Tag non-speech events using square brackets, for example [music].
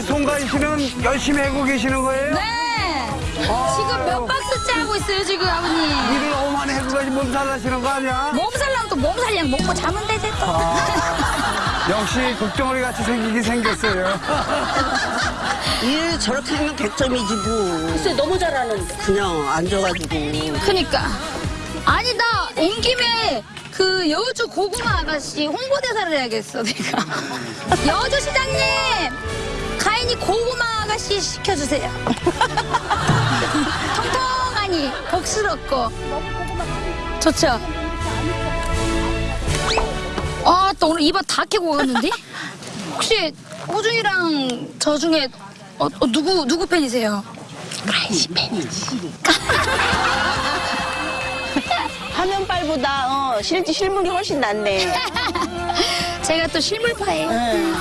우리 송가인 씨는 열심히 하고 계시는 거예요? 네. 지금 몇 박스째 하고 있어요, 지금 아버님. 일을 너무 많이 가지 몸살 나시는 거 아니야? 몸살랑 또 몸살량 먹고 자면 되지 또. 역시 국정원이 같이 생기긴 생겼어요. [laughs] 일 저렇게 하면 100점이지 뭐. 글쎄 너무 잘하는데. 그냥 앉아가지고. 그니까. 아니, 나 온 김에 그 여주 고구마 아가씨 홍보대사를 해야겠어, 내가. [laughs] 여주 시장님! 가인이 고구마 아가씨 시켜주세요. [laughs] 통통하니, 복스럽고. 좋죠? 아, 또 오늘 입안 다 깨고 가는데? 혹시 호중이랑 저 중에 어, 어, 누구, 누구 팬이세요? 화면빨보다 [laughs] 어, 실제 실물이 훨씬 낫네. [laughs] 제가 또 실물파예요. 응.